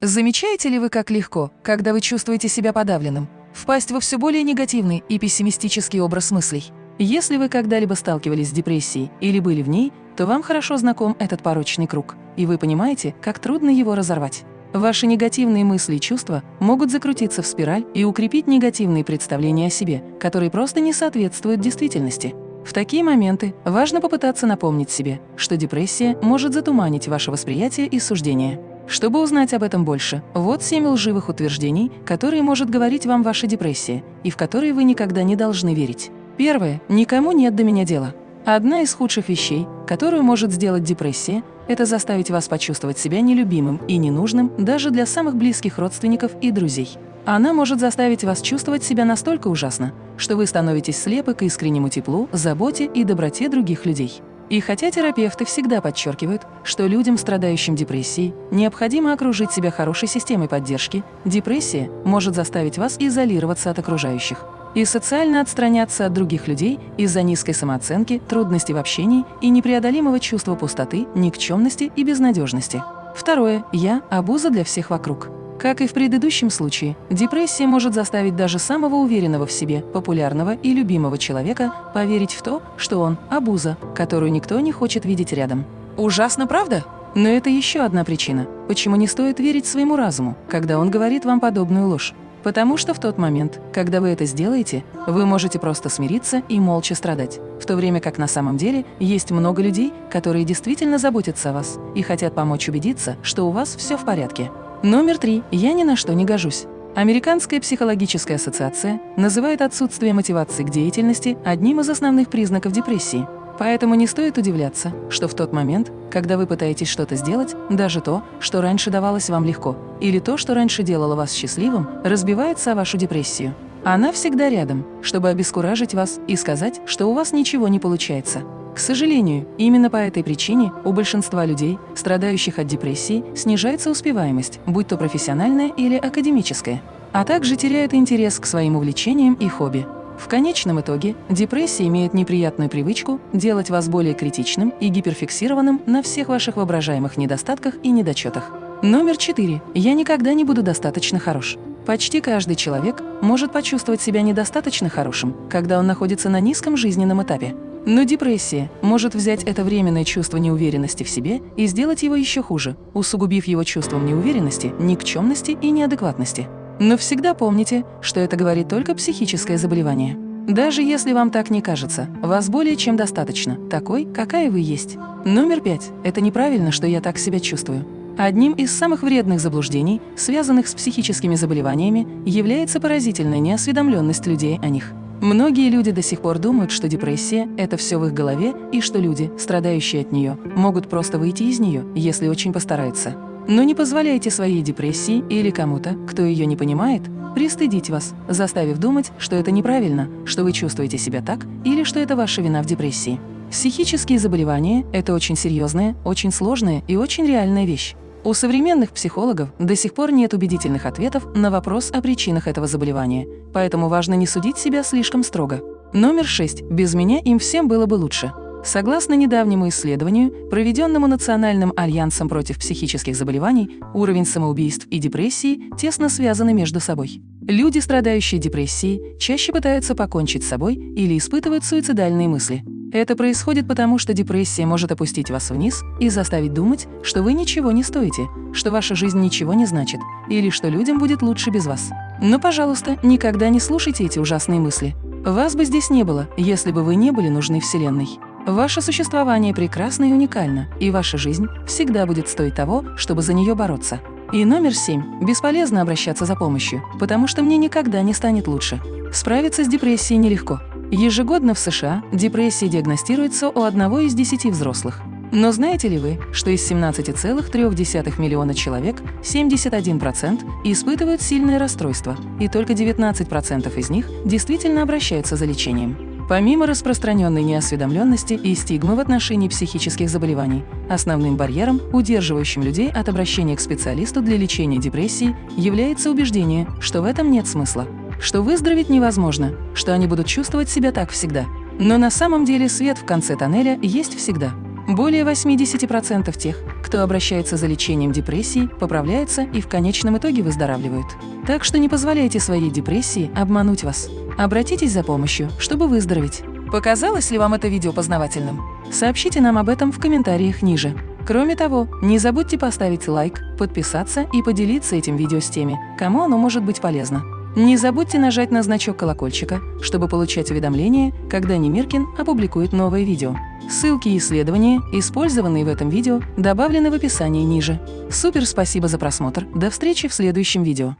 Замечаете ли вы, как легко, когда вы чувствуете себя подавленным, впасть во все более негативный и пессимистический образ мыслей? Если вы когда-либо сталкивались с депрессией или были в ней, то вам хорошо знаком этот порочный круг, и вы понимаете, как трудно его разорвать. Ваши негативные мысли и чувства могут закрутиться в спираль и укрепить негативные представления о себе, которые просто не соответствуют действительности. В такие моменты важно попытаться напомнить себе, что депрессия может затуманить ваше восприятие и суждение. Чтобы узнать об этом больше, вот семь лживых утверждений, которые может говорить вам ваша депрессия, и в которые вы никогда не должны верить. Первое. Никому нет до меня дела. Одна из худших вещей, которую может сделать депрессия, это заставить вас почувствовать себя нелюбимым и ненужным даже для самых близких родственников и друзей. Она может заставить вас чувствовать себя настолько ужасно, что вы становитесь слепы к искреннему теплу, заботе и доброте других людей. И хотя терапевты всегда подчеркивают, что людям, страдающим депрессией, необходимо окружить себя хорошей системой поддержки, депрессия может заставить вас изолироваться от окружающих и социально отстраняться от других людей из-за низкой самооценки, трудностей в общении и непреодолимого чувства пустоты, никчемности и безнадежности. Второе. Я – обуза для всех вокруг. Как и в предыдущем случае, депрессия может заставить даже самого уверенного в себе, популярного и любимого человека поверить в то, что он – обуза, которую никто не хочет видеть рядом. Ужасно, правда? Но это еще одна причина, почему не стоит верить своему разуму, когда он говорит вам подобную ложь. Потому что в тот момент, когда вы это сделаете, вы можете просто смириться и молча страдать, в то время как на самом деле есть много людей, которые действительно заботятся о вас и хотят помочь убедиться, что у вас все в порядке. Номер три. Я ни на что не гожусь. Американская психологическая ассоциация называет отсутствие мотивации к деятельности одним из основных признаков депрессии. Поэтому не стоит удивляться, что в тот момент, когда вы пытаетесь что-то сделать, даже то, что раньше давалось вам легко, или то, что раньше делало вас счастливым, разбивается о вашу депрессию. Она всегда рядом, чтобы обескуражить вас и сказать, что у вас ничего не получается. К сожалению, именно по этой причине у большинства людей, страдающих от депрессии, снижается успеваемость, будь то профессиональная или академическая, а также теряют интерес к своим увлечениям и хобби. В конечном итоге депрессия имеет неприятную привычку делать вас более критичным и гиперфиксированным на всех ваших воображаемых недостатках и недочетах. Номер четыре. Я никогда не буду достаточно хорош. Почти каждый человек может почувствовать себя недостаточно хорошим, когда он находится на низком жизненном этапе. Но депрессия может взять это временное чувство неуверенности в себе и сделать его еще хуже, усугубив его чувством неуверенности, никчемности и неадекватности. Но всегда помните, что это говорит только психическое заболевание. Даже если вам так не кажется, вас более чем достаточно, такой, какая вы есть. Номер пять. Это неправильно, что я так себя чувствую. Одним из самых вредных заблуждений, связанных с психическими заболеваниями, является поразительная неосведомленность людей о них. Многие люди до сих пор думают, что депрессия – это все в их голове и что люди, страдающие от нее, могут просто выйти из нее, если очень постараются. Но не позволяйте своей депрессии или кому-то, кто ее не понимает, пристыдить вас, заставив думать, что это неправильно, что вы чувствуете себя так или что это ваша вина в депрессии. Психические заболевания – это очень серьезная, очень сложная и очень реальная вещь. У современных психологов до сих пор нет убедительных ответов на вопрос о причинах этого заболевания, поэтому важно не судить себя слишком строго. Номер 6. Без меня им всем было бы лучше. Согласно недавнему исследованию, проведенному Национальным альянсом против психических заболеваний, уровень самоубийств и депрессии тесно связаны между собой. Люди, страдающие депрессией, чаще пытаются покончить с собой или испытывают суицидальные мысли. Это происходит потому, что депрессия может опустить вас вниз и заставить думать, что вы ничего не стоите, что ваша жизнь ничего не значит, или что людям будет лучше без вас. Но, пожалуйста, никогда не слушайте эти ужасные мысли. Вас бы здесь не было, если бы вы не были нужны Вселенной. Ваше существование прекрасно и уникально, и ваша жизнь всегда будет стоить того, чтобы за нее бороться. И номер семь. Бесполезно обращаться за помощью, потому что мне никогда не станет лучше. Справиться с депрессией нелегко. Ежегодно в США депрессия диагностируется у одного из десяти взрослых. Но знаете ли вы, что из 17,3 миллиона человек 71% испытывают сильное расстройство, и только 19% из них действительно обращаются за лечением? Помимо распространенной неосведомленности и стигмы в отношении психических заболеваний, основным барьером, удерживающим людей от обращения к специалисту для лечения депрессии, является убеждение, что в этом нет смысла что выздороветь невозможно, что они будут чувствовать себя так всегда. Но на самом деле свет в конце тоннеля есть всегда. Более 80% тех, кто обращается за лечением депрессии, поправляются и в конечном итоге выздоравливают. Так что не позволяйте своей депрессии обмануть вас. Обратитесь за помощью, чтобы выздороветь. Показалось ли вам это видео познавательным? Сообщите нам об этом в комментариях ниже. Кроме того, не забудьте поставить лайк, подписаться и поделиться этим видео с теми, кому оно может быть полезно. Не забудьте нажать на значок колокольчика, чтобы получать уведомления, когда Немиркин опубликует новое видео. Ссылки и исследования, использованные в этом видео, добавлены в описании ниже. Супер спасибо за просмотр, до встречи в следующем видео.